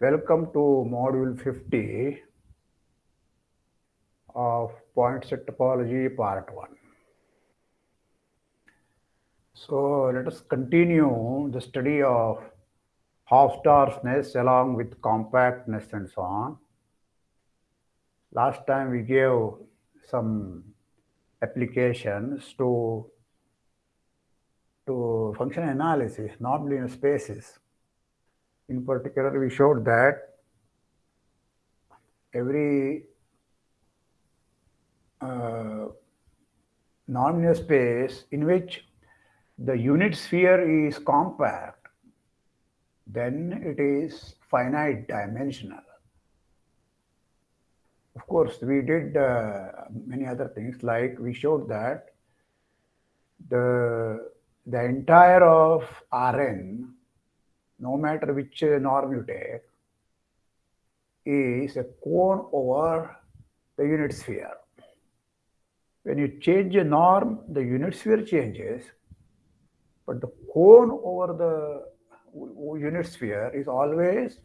Welcome to module 50 of point set topology part 1. So let us continue the study of Hausdorffness along with compactness and so on. Last time we gave some applications to, to function analysis, normed linear spaces. In particular, we showed that every uh, normed linear space in which the unit sphere is compact, then it is finite dimensional. Of course, we did uh, many other things like we showed that the, the entire of Rn, no matter which norm you take, is a cone over the unit sphere. When you change a norm, the unit sphere changes, but the cone over the unit sphere is always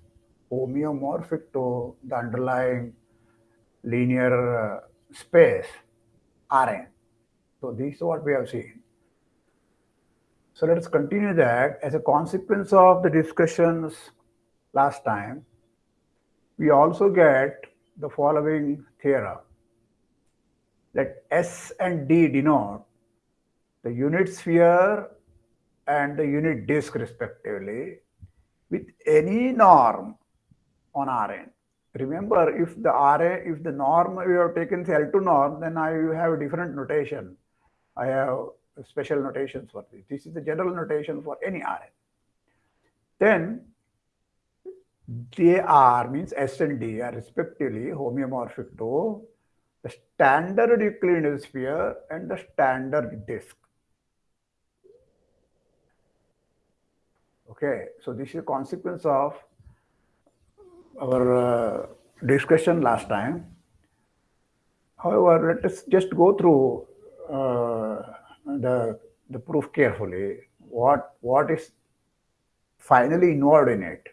homeomorphic to the underlying linear uh, space Rn. So this is what we have seen. So let us continue that. As a consequence of the discussions last time, we also get the following theorem that S and D denote the unit sphere and the unit disk respectively with any norm on Rn. Remember, if the Rn, if the norm we have taken the L2 norm, then I have a different notation. I have special notations for this. This is the general notation for any Rn. Then they are means S and D are respectively homeomorphic to the standard Euclidean sphere and the standard disk. Okay, so this is a consequence of our uh, discussion last time. However, let us just go through uh, the, the proof carefully. What, what is finally involved in it?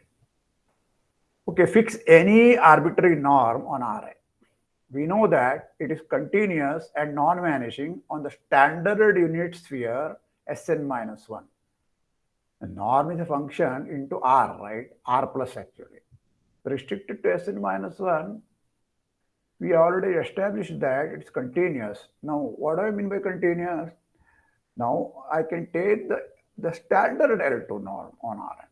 Okay, fix any arbitrary norm on Rn. We know that it is continuous and non-vanishing on the standard unit sphere Sn minus 1. Norm is a function into R, right? R plus actually. Restricted to Sn minus 1, we already established that it's continuous. Now, what do I mean by continuous? Now, I can take the, the standard L2 norm on Rn.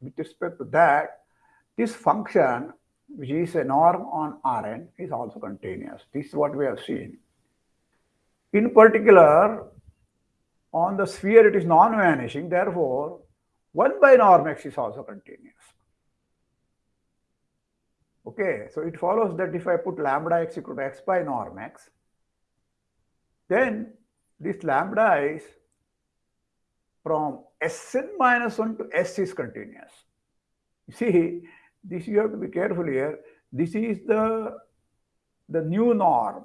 With respect to that, this function, which is a norm on Rn, is also continuous. This is what we have seen. In particular, on the sphere it is non-vanishing, therefore 1 by norm x is also continuous. Okay, so it follows that if I put lambda x equal to x by norm x, then this lambda is from Sn minus 1 to S is continuous. You see, this you have to be careful here. This is the, the new norm.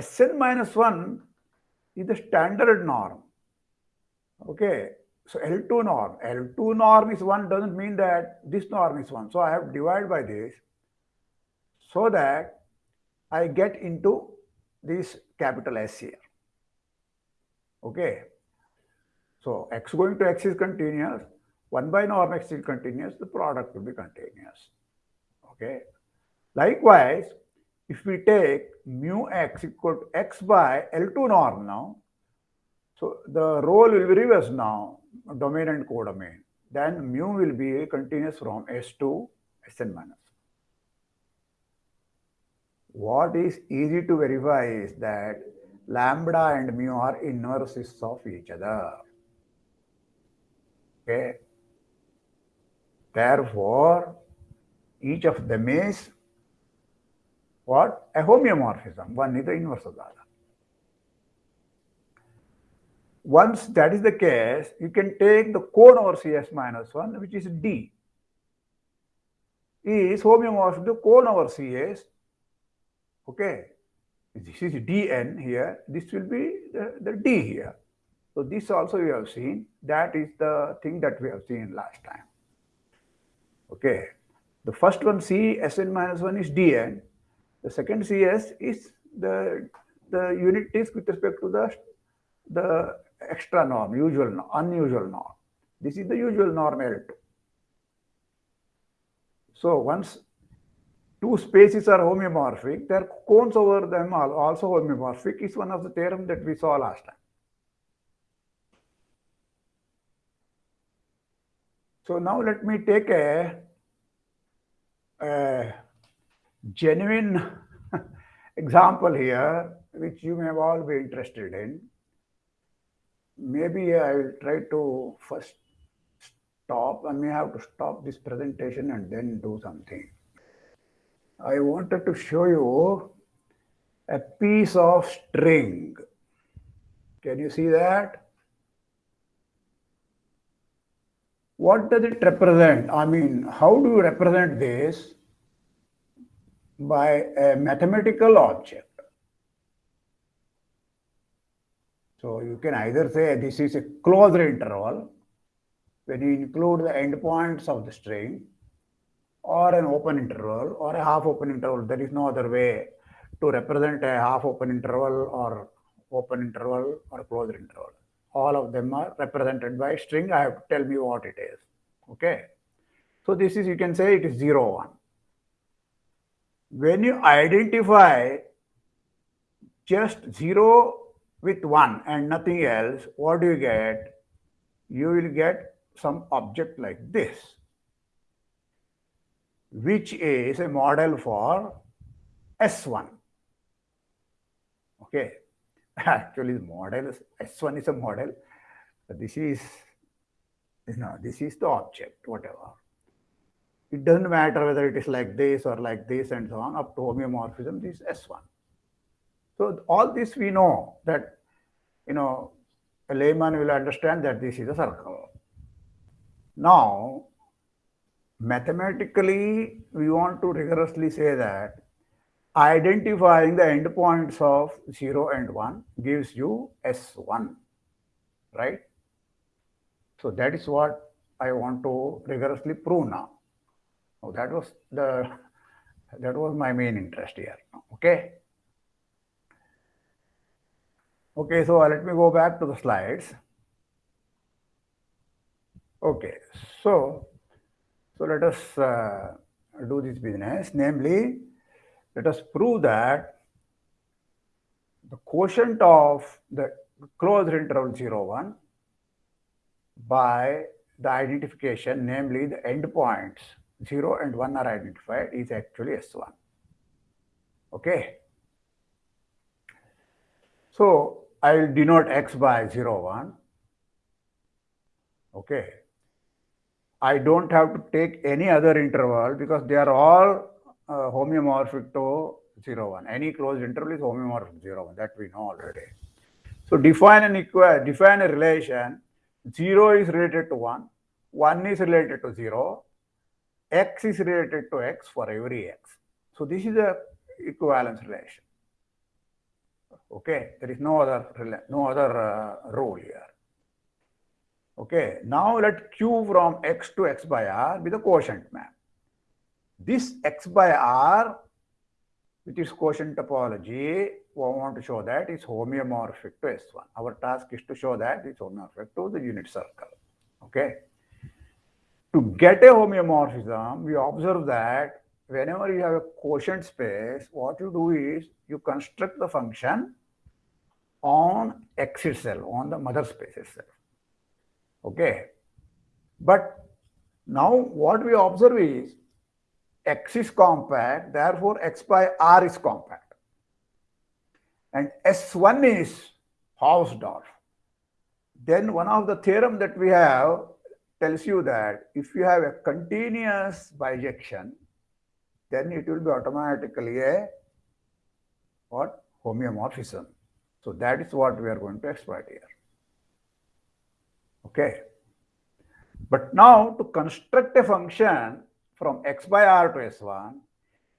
Sn minus 1 is the standard norm. Okay, so L2 norm. L2 norm is 1 doesn't mean that this norm is 1. So I have divided by this so that I get into this capital S here. Okay. So x going to x is continuous. 1 by norm x is continuous. The product will be continuous. Okay. Likewise, if we take mu x equal to x by L2 norm now, so the role will be reversed now, domain and codomain. Then mu will be continuous from S to Sn minus. What is easy to verify is that lambda and mu are inverses of each other. Okay. Therefore, each of them is what? A homeomorphism. One is the inverse of the other. Once that is the case, you can take the cone over Cs minus 1, which is D. is homeomorphic to cone over Cs. Okay, this is dn here, this will be the, the d here. So this also we have seen, that is the thing that we have seen last time. Okay, the first one C Sn minus 1 is dn, the second Cs is the, the unit is with respect to the, the extra norm, usual, unusual norm. This is the usual norm L2. So once two spaces are homeomorphic, their cones over them are also homeomorphic is one of the theorem that we saw last time. So now let me take a, a genuine example here, which you may all be interested in. Maybe I will try to first stop. I may have to stop this presentation and then do something. I wanted to show you a piece of string. Can you see that? What does it represent? I mean, how do you represent this by a mathematical object? So you can either say this is a closed interval when you include the endpoints of the string or an open interval or a half open interval. There is no other way to represent a half open interval or open interval or closed interval. All of them are represented by string. I have to tell me what it is. Okay. So this is, you can say it is 0, 1. When you identify just 0 with 1 and nothing else, what do you get? You will get some object like this which is a model for S1. Okay, actually the model is, S1 is a model. This is, know, this is the object, whatever. It doesn't matter whether it is like this or like this and so on, up to homeomorphism, this is S1. So all this we know that, you know, a layman will understand that this is a circle. Now, mathematically, we want to rigorously say that identifying the endpoints of 0 and 1 gives you S1, right? So that is what I want to rigorously prove now. So that was the that was my main interest here. Okay. Okay, so let me go back to the slides. Okay, so so let us uh, do this business, namely, let us prove that the quotient of the closed interval 0, 1 by the identification, namely the endpoints 0 and 1 are identified is actually S1. Okay. So I will denote X by 0, 1. Okay. I don't have to take any other interval because they are all uh, homeomorphic to 0, 1. Any closed interval is homeomorphic 0, 1. That we know already. So define an equal, define a relation. 0 is related to 1. 1 is related to 0. X is related to X for every X. So this is a equivalence relation. Okay, there is no other no other uh, rule here. Okay, now let Q from X to X by R be the quotient map. This X by R, which is quotient topology, we want to show that is homeomorphic to S1. Our task is to show that it's homeomorphic to the unit circle. Okay. To get a homeomorphism, we observe that whenever you have a quotient space, what you do is you construct the function on X itself, on the mother space itself. Okay. But now what we observe is X is compact, therefore X by R is compact. And S1 is Hausdorff. Then one of the theorem that we have tells you that if you have a continuous bijection, then it will be automatically a what? Homeomorphism. So that is what we are going to exploit here. Okay. But now to construct a function from x by r to s1,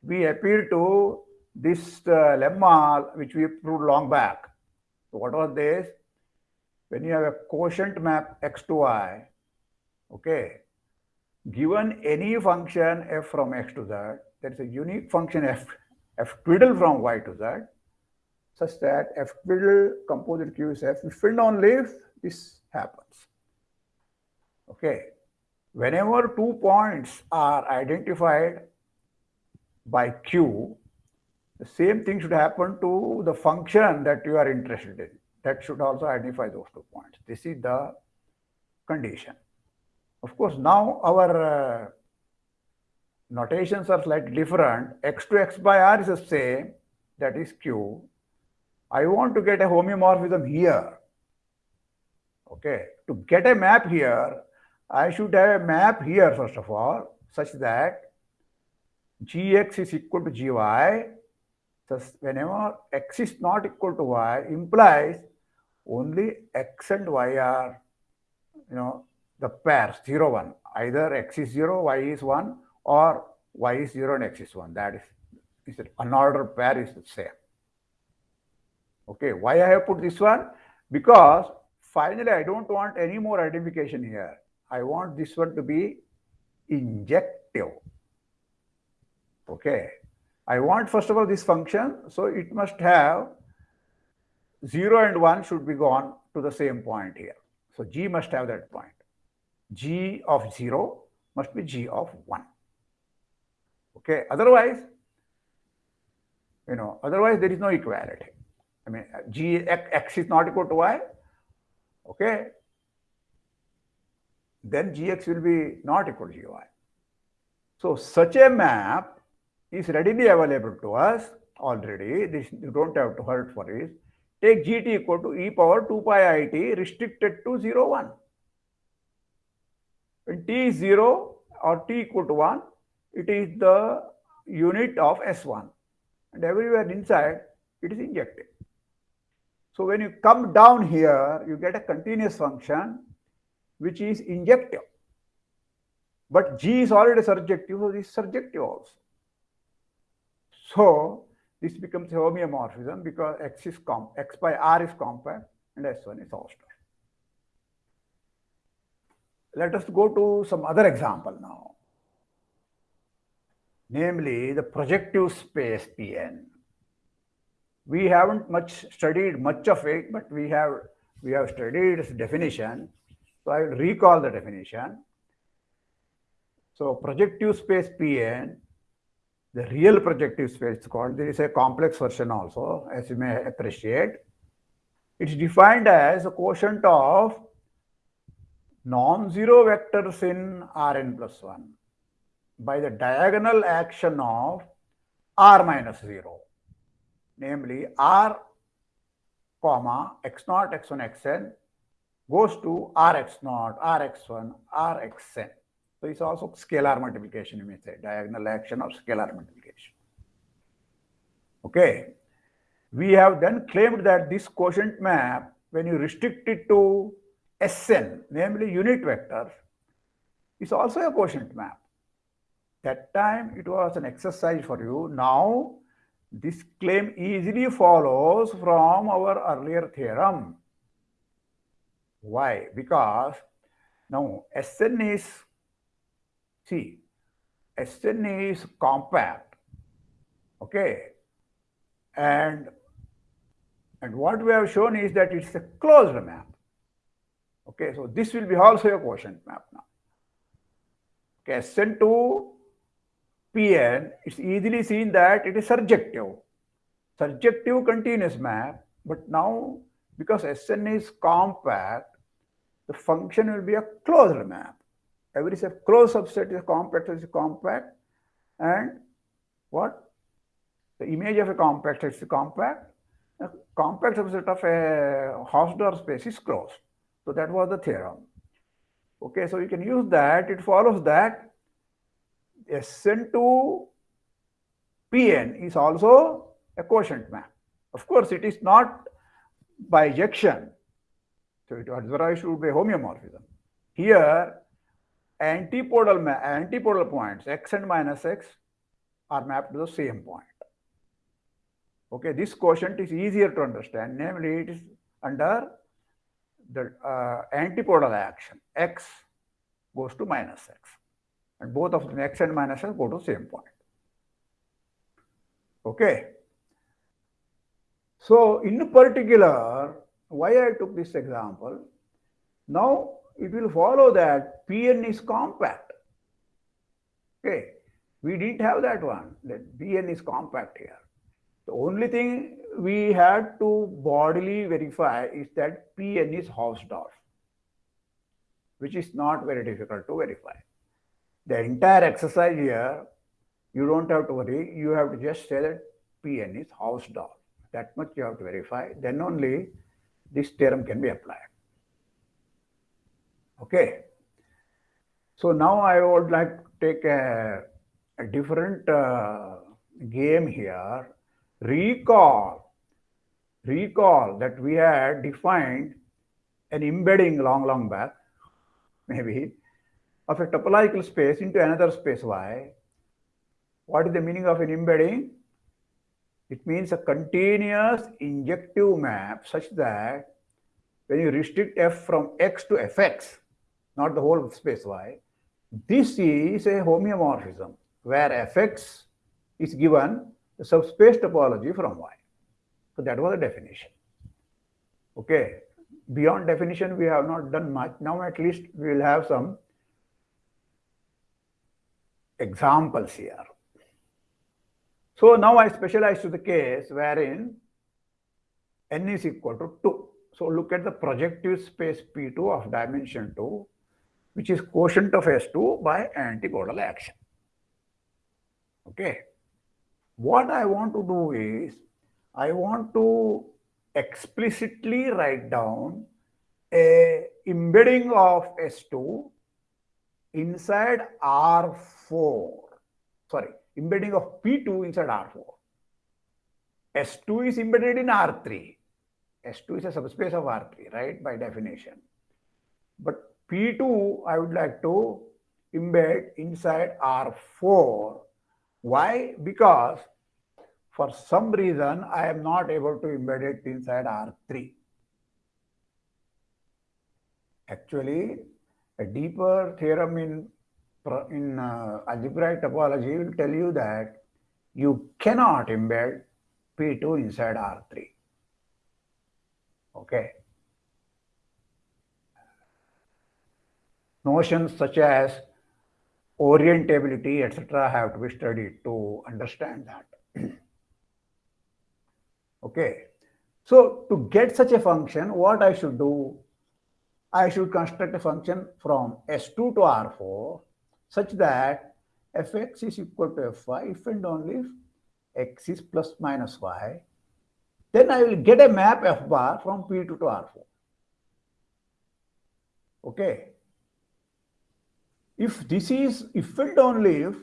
we appeal to this uh, lemma which we proved long back. So what was this? When you have a quotient map x to y, okay, given any function f from x to z, there is a unique function f, f twiddle from y to z, such that f twiddle composite q is f and only this happens. Okay, whenever two points are identified by q, the same thing should happen to the function that you are interested in. That should also identify those two points. This is the condition. Of course, now our uh, notations are slightly different. x to x by r is the same, that is q. I want to get a homeomorphism here. Okay, to get a map here, I should have a map here first of all, such that gx is equal to gy. Thus, whenever x is not equal to y, implies only x and y are, you know, the pair 0, 1. Either x is 0, y is 1, or y is 0 and x is 1. That is, is an unordered pair is the same. Okay, why I have put this one? Because finally I don't want any more identification here. I want this one to be injective. Okay, I want first of all this function, so it must have 0 and 1 should be gone to the same point here. So g must have that point. g of 0 must be g of 1. Okay, otherwise, you know, otherwise there is no equality. I mean, uh, G x is not equal to y. Okay, then gx will be not equal to gy. So such a map is readily available to us already. This you don't have to hurt for it. Take gt equal to e power 2 pi i t restricted to 0, 1. When t is 0 or t equal to 1, it is the unit of S1. And everywhere inside, it is injected. So when you come down here, you get a continuous function which is injective. But G is already surjective, so this is surjective also. So this becomes a homeomorphism because X is comp X by R is compact and S1 is Hausdorff. Let us go to some other example now. Namely, the projective space Pn. We haven't much studied much of it, but we have we have studied its definition. So I will recall the definition. So projective space Pn the real projective space called. There is a complex version also, as you may appreciate. It's defined as a quotient of non-zero vectors in Rn plus 1 by the diagonal action of R minus 0, namely R comma x naught, x1, xn goes to Rx naught, Rx1, Rxn. So it's also scalar multiplication, you may say, diagonal action or scalar multiplication. Okay. We have then claimed that this quotient map, when you restrict it to Sn, namely unit vectors, is also a quotient map. That time it was an exercise for you. Now, this claim easily follows from our earlier theorem. Why? Because now Sn is See, Sn is compact, okay, and and what we have shown is that it's a closed map. Okay, so this will be also a quotient map now. Okay, Sn to Pn, it's easily seen that it is surjective. Surjective continuous map, but now because Sn is compact, the function will be a closed map. Every closed subset is compact is compact and what? The image of a compact is compact. A compact subset of a Hausdorff space is closed. So that was the theorem. Okay so you can use that. It follows that Sn2 Pn is also a quotient map of course it is not bijection so it otherwise should be homeomorphism here antipodal, antipodal points, x and minus x, are mapped to the same point. Okay, this quotient is easier to understand. Namely, it is under the uh, antipodal action. x goes to minus x. And both of them, x and minus x, go to same point. Okay. So, in particular, why I took this example, now it will follow that Pn is compact. Okay. We didn't have that one, that Pn is compact here. The only thing we had to bodily verify is that Pn is Hausdorff, which is not very difficult to verify. The entire exercise here, you don't have to worry. You have to just say that Pn is Hausdorff. That much you have to verify. Then only this theorem can be applied. Okay. So now I would like to take a, a different uh, game here recall, recall that we had defined an embedding long, long back, maybe, of a topological space into another space Y. What is the meaning of an embedding? It means a continuous injective map such that when you restrict f from x to fx, not the whole space Y, this is a homeomorphism where fx is given the subspace topology from Y. So that was the definition. Okay. Beyond definition, we have not done much. Now at least we will have some examples here. So now I specialize to the case wherein n is equal to 2. So look at the projective space P2 of dimension 2, which is quotient of S2 by antipodal action. Okay. What I want to do is, I want to explicitly write down a embedding of S2 inside R4. Sorry, embedding of P2 inside R4. S2 is embedded in R3. S2 is a subspace of R3, right, by definition. But P2, I would like to embed inside R4. Why? Because for some reason, I am not able to embed it inside R3. Actually, a deeper theorem in, in uh, algebraic topology will tell you that you cannot embed P2 inside R3. Okay. Notions such as orientability, etc., have to be studied to understand that. Okay. So to get such a function, what I should do? I should construct a function from S2 to R4 such that fx is equal to fy if and only if x is plus minus y. Then I will get a map f bar from P2 to R4. Okay. If this is if and only if,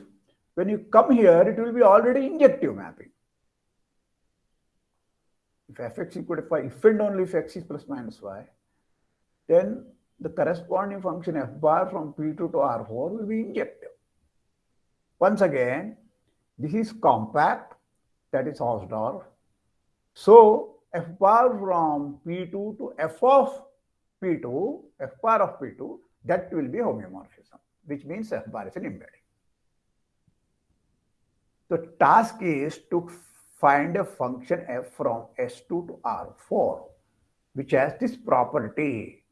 when you come here, it will be already injective mapping if fx equal to phi, if and only if x is plus minus y, then the corresponding function f bar from P2 to R4 will be injective. Once again, this is compact, that is Hausdorff. So f bar from P2 to f of P2, f bar of P2, that will be homeomorphism, which means f bar is an embedding. The task is to find a function f from S2 to R4, which has this property.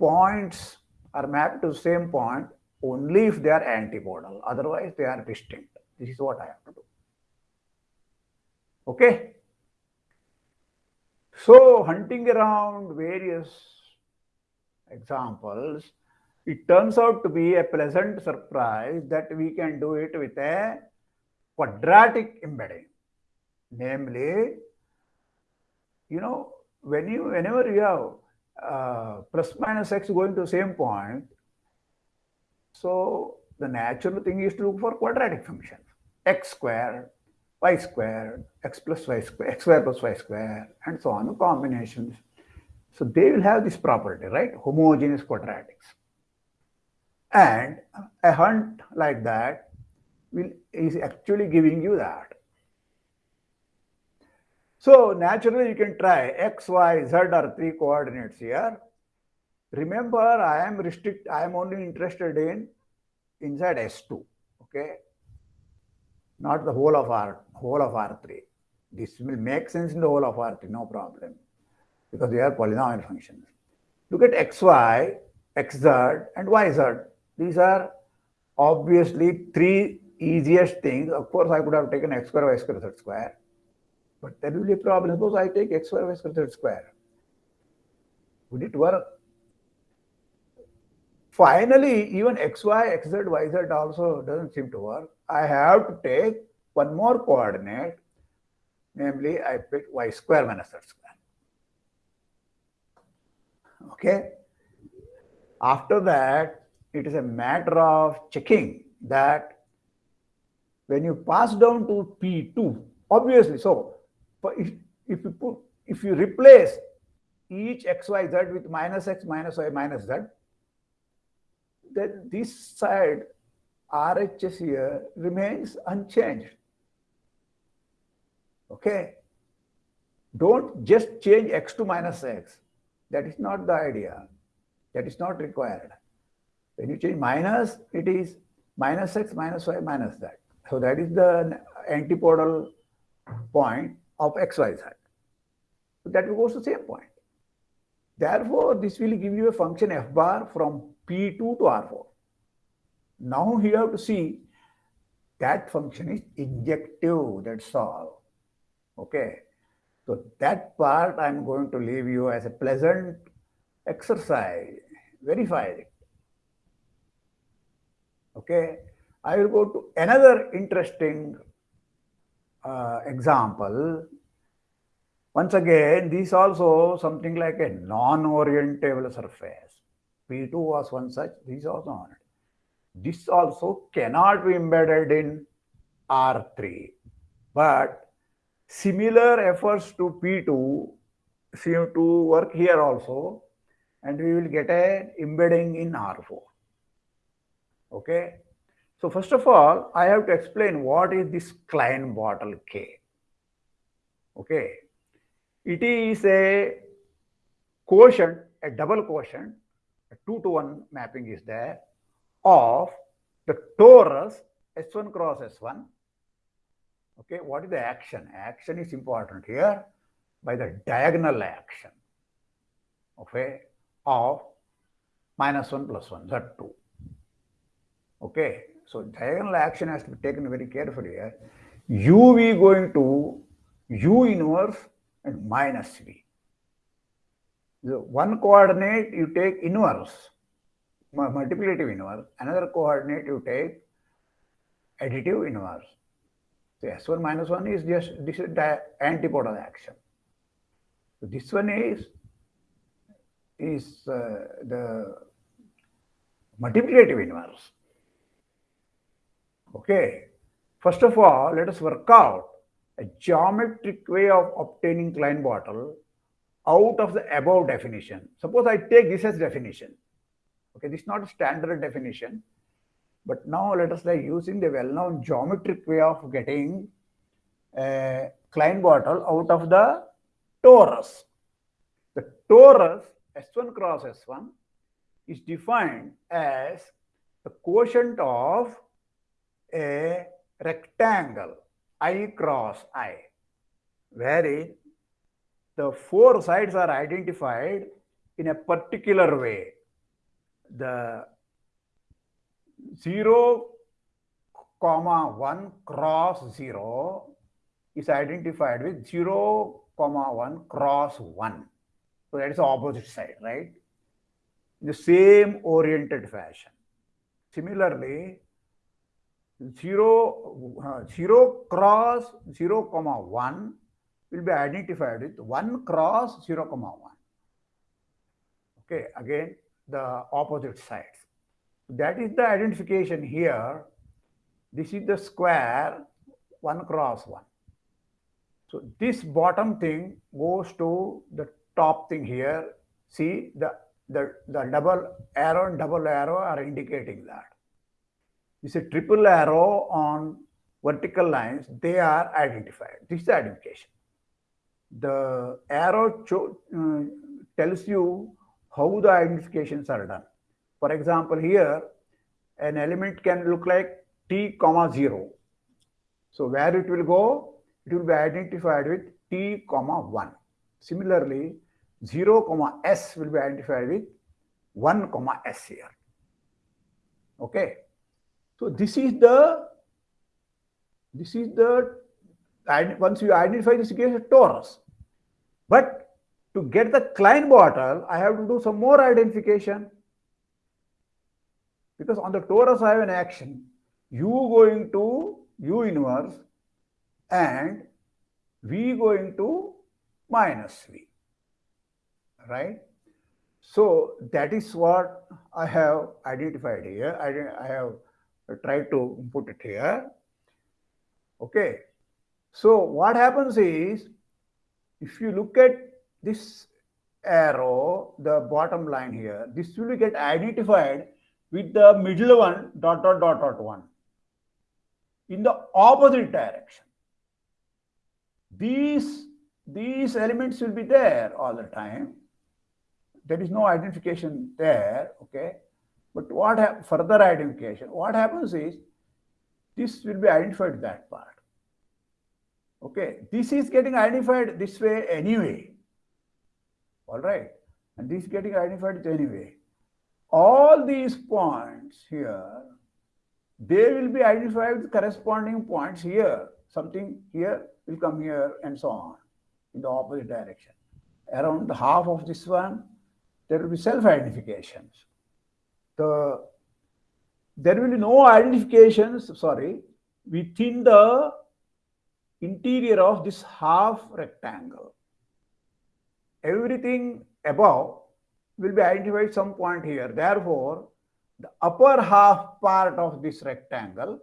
Points are mapped to the same point only if they are antipodal. Otherwise, they are distinct. This is what I have to do. Okay. So, hunting around various examples, it turns out to be a pleasant surprise that we can do it with a quadratic embedding namely you know when you whenever you have uh, plus minus x going to the same point. So the natural thing is to look for quadratic functions. X squared y squared x plus y squared x squared plus y squared and so on combinations. So they will have this property right? Homogeneous quadratics. And a hunt like that will is actually giving you that. So naturally you can try x, y, z are three coordinates here. Remember, I am restrict, I am only interested in inside S2, okay? Not the whole of R, whole of R3. This will make sense in the whole of R3, no problem, because they are polynomial functions. Look at xy, xz, and yz. These are obviously three easiest things. Of course, I could have taken x square, y square, z square, but there will be a problem. Suppose I take x square, y square, z square. Would it work? Finally, even xy, xz, yz also doesn't seem to work. I have to take one more coordinate, namely I pick y square minus z square. Okay. After that, it is a matter of checking that when you pass down to P2, obviously, so if, if you put, if you replace each xyz with minus x minus y minus z, then this side RHS here remains unchanged. Okay. Don't just change x to minus x. That is not the idea. That is not required. When you change minus, it is minus x minus y minus that. So that is the antipodal point of xyz. So that goes to the same point. Therefore, this will give you a function f bar from P2 to R4. Now you have to see that function is injective, that's all. Okay. So that part I'm going to leave you as a pleasant exercise. Verify it. Okay. I will go to another interesting uh, example. Once again, this also something like a non-orientable surface. P2 was one such, this also. This also cannot be embedded in R3. But similar efforts to P2 seem to work here also. And we will get a embedding in R4. Okay. So first of all, I have to explain what is this Klein bottle K. Okay. It is a quotient, a double quotient a 2 to 1 mapping is there of the torus S1 cross S1. Okay, what is the action? Action is important here by the diagonal action okay, of minus 1 plus 1, Z2. Okay, so diagonal action has to be taken very carefully here. U V going to U inverse and minus V the one coordinate you take inverse, multiplicative inverse, another coordinate you take additive inverse. So S1 minus 1 is just this is the antipodal action. So this one is is uh, the multiplicative inverse. Okay. First of all, let us work out a geometric way of obtaining Klein bottle out of the above definition. Suppose I take this as definition. Okay, this is not a standard definition. But now let us say using the well-known geometric way of getting a Klein bottle out of the torus. The torus S1 cross S1 is defined as the quotient of a rectangle I cross I, wherein the four sides are identified in a particular way. The 0, comma 1 cross 0 is identified with 0, comma 1 cross 1. So that is the opposite side, right? In the same oriented fashion. Similarly, 0, uh, 0 cross 0, comma 1 will be identified with 1 cross 0 comma 1. Okay, again the opposite sides. That is the identification here. This is the square 1 cross 1. So this bottom thing goes to the top thing here. See the the, the double arrow and double arrow are indicating that. Is a triple arrow on vertical lines, they are identified. This is the identification. The arrow uh, tells you how the identifications are done. For example, here, an element can look like t comma 0. So where it will go, it will be identified with t comma 1. Similarly, 0 comma s will be identified with 1 comma s here. Okay. So this is the this is the and once you identify this a torus. But to get the Klein bottle, I have to do some more identification. Because on the torus I have an action. U going to U inverse and V going to minus V. Right? So that is what I have identified here. I, I have tried to put it here. Okay. So what happens is, if you look at this arrow, the bottom line here, this will get identified with the middle one dot dot dot dot one in the opposite direction. These, these elements will be there all the time. There is no identification there, okay? But what further identification? What happens is this will be identified that part. Okay, this is getting identified this way anyway. All right, and this is getting identified anyway. All these points here, they will be identified with corresponding points here. Something here will come here and so on in the opposite direction. Around the half of this one, there will be self-identifications. The there will be no identifications, sorry, within the interior of this half rectangle. Everything above will be identified some point here. Therefore, the upper half part of this rectangle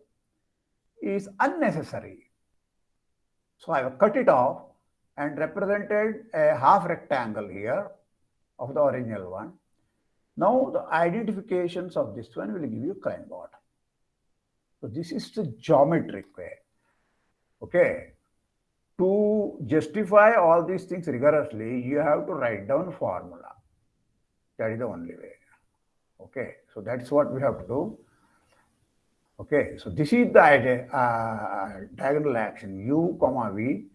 is unnecessary. So I have cut it off and represented a half rectangle here of the original one. Now the identifications of this one will give you Klein bottle. So this is the geometric way. Okay. To justify all these things rigorously, you have to write down formula. That is the only way. Okay. So that's what we have to do. Okay. So this is the idea, uh, diagonal action u comma v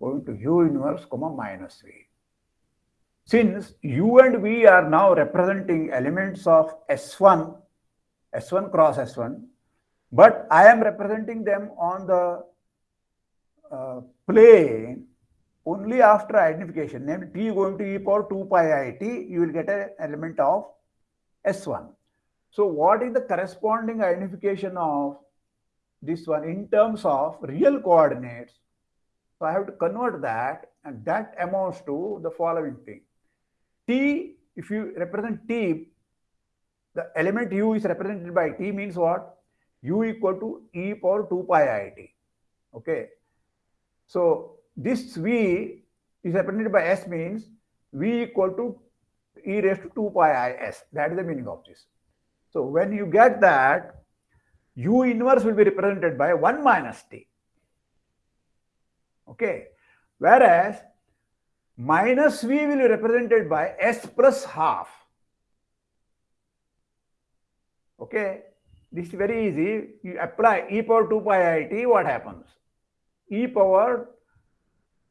going to u inverse comma minus v. Since u and v are now representing elements of S1, S1 cross S1, but I am representing them on the uh, plane only after identification, namely t going to e power 2 pi i t, you will get an element of S1. So what is the corresponding identification of this one in terms of real coordinates? So I have to convert that and that amounts to the following thing. T, if you represent T, the element u is represented by T means what? u equal to e power 2 pi i t. Okay. So this V is represented by S means V equal to e raised to 2 pi i s. That is the meaning of this. So when you get that, u inverse will be represented by 1 minus t. Okay. Whereas minus v will be represented by s plus half. Okay. This is very easy. You apply e power 2 pi i t, what happens? e power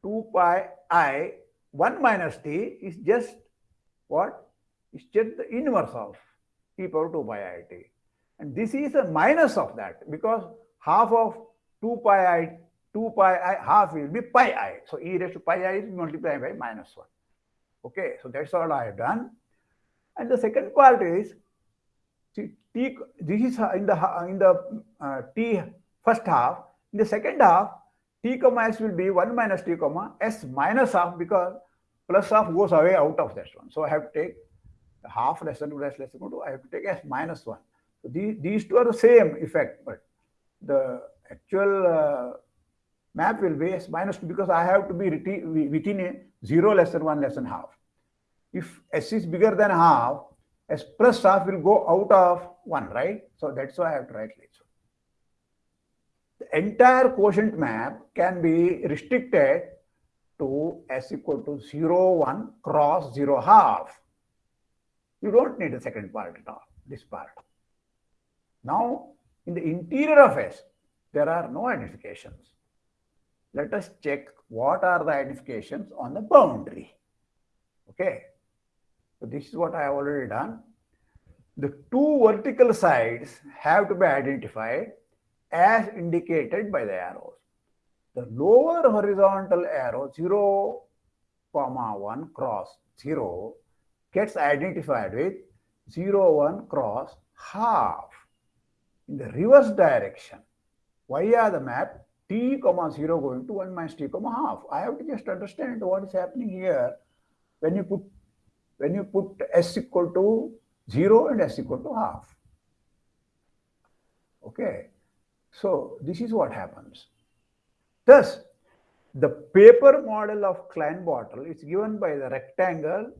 2 pi i 1 minus t is just what? It's just the inverse of e power 2 pi i t. And this is a minus of that because half of 2 pi i 2 pi i half will be pi i. So e raised to pi i is multiplied by minus 1. Okay, so that's all I have done. And the second part is see, t this is in the in the uh, t first half. In the second half, t comma s will be 1 minus t comma s minus half because plus half goes away out of that one. So I have to take half less than 2 less than 2. I have to take s minus 1. So these, these two are the same effect, but the actual uh, map will be s minus 2 because I have to be within a 0 less than 1 less than half. if S is bigger than half, S plus half will go out of 1, right? So that's why I have to write like. The entire quotient map can be restricted to S equal to 0, 1 cross 0 half. You don't need the second part at all, this part. Now, in the interior of S, there are no identifications. Let us check what are the identifications on the boundary. Okay. So this is what I have already done. The two vertical sides have to be identified as indicated by the arrows. The lower horizontal arrow 0, comma 1 cross 0 gets identified with 0, 1 cross half. In the reverse direction, via the map t comma 0 going to 1 minus t comma half. I have to just understand what is happening here when you put when you put s equal to 0 and s equal to half. Okay, so this is what happens. Thus, the paper model of Klein bottle is given by the rectangle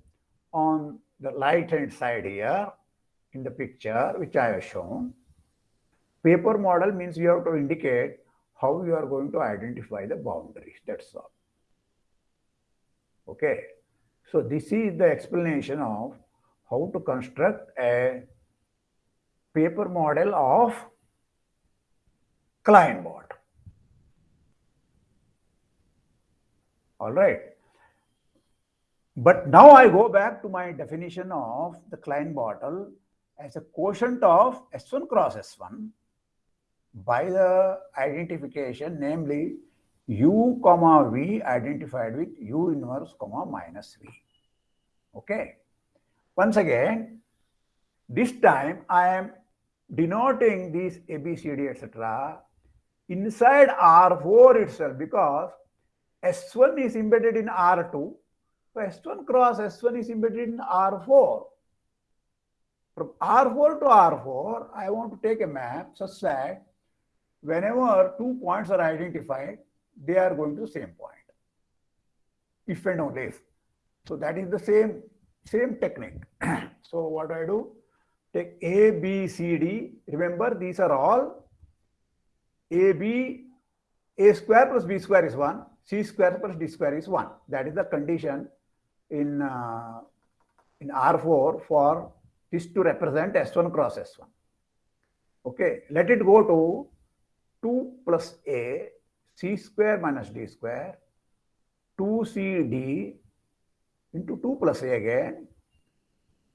on the right hand side here in the picture which I have shown. Paper model means you have to indicate how you are going to identify the boundaries. That's all. Okay. So this is the explanation of how to construct a paper model of Klein bottle. All right. But now I go back to my definition of the Klein bottle as a quotient of S1 cross S1 by the identification, namely u comma v identified with u inverse comma minus v. Okay. Once again, this time I am denoting these A, B, C, D, etc. inside R4 itself because S1 is embedded in R2. So S1 cross S1 is embedded in R4. From R4 to R4, I want to take a map such that whenever two points are identified, they are going to the same point. If and only if. So that is the same, same technique. so what do I do? Take A, B, C, D. Remember, these are all A, B, A square plus B square is 1. C square plus D square is 1. That is the condition in, uh, in R4 for this to represent S1 cross S1. Okay, let it go to 2 plus A C square minus D square 2CD into 2 plus A again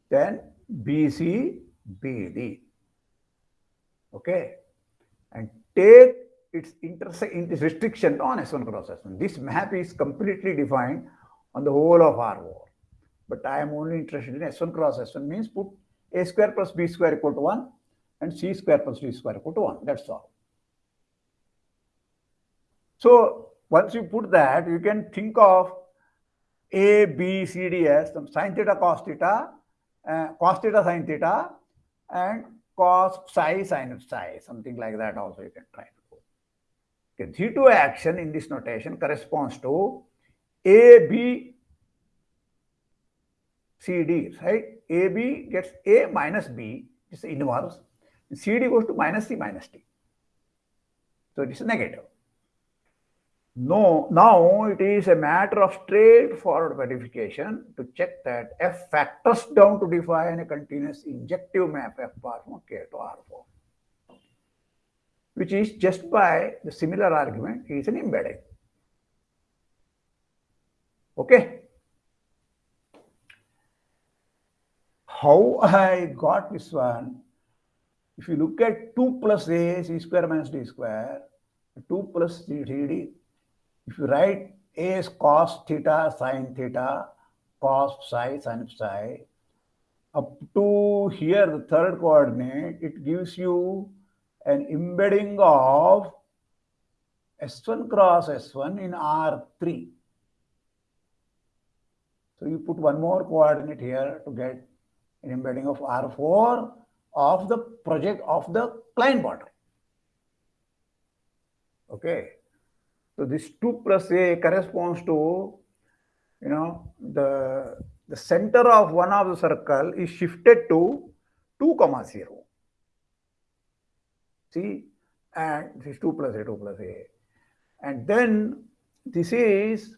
then BC BD okay? And take its intersect its restriction on S1 cross S1 this map is completely defined on the whole of R4 but I am only interested in S1 cross S1 means put A square plus B square equal to 1 and C square plus D square equal to 1 that's all so once you put that, you can think of A, B, C, D as some sine theta, cos theta, uh, cos theta, sine theta, and cos psi, sine psi, something like that also you can try to do. Okay, G2 action in this notation corresponds to A, B, C, D, right? A, B gets A minus B, it's inverse. C, D goes to minus C minus D. So it is negative. No, now it is a matter of straightforward verification to check that f factors down to define a continuous injective map f bar from K to R4, which is just by the similar argument is an embedding. Okay. How I got this one? If you look at 2 plus a c square minus d square, 2 plus d, d if you write A is cos theta sine theta, cos psi sine psi, up to here, the third coordinate, it gives you an embedding of S1 cross S1 in R3. So you put one more coordinate here to get an embedding of R4 of the project of the Klein bottle. Okay. So this 2 plus A corresponds to, you know, the the center of one of the circle is shifted to 2 comma 0. See, and this is 2 plus a, 2 plus a. And then this is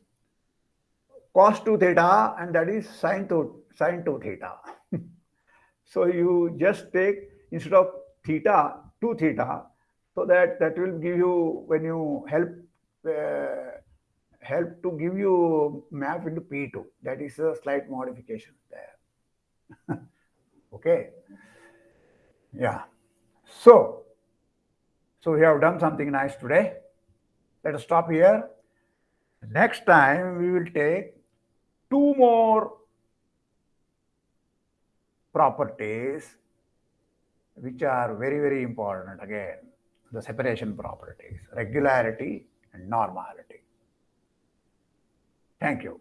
cos 2 theta and that is sine 2, sine 2 theta. so you just take instead of theta, 2 theta, so that that will give you, when you help Uh, help to give you map into P2. That is a slight modification there. okay. Yeah. So, so we have done something nice today. Let us stop here. Next time we will take two more properties which are very, very important again. The separation properties, regularity and normality. Thank you.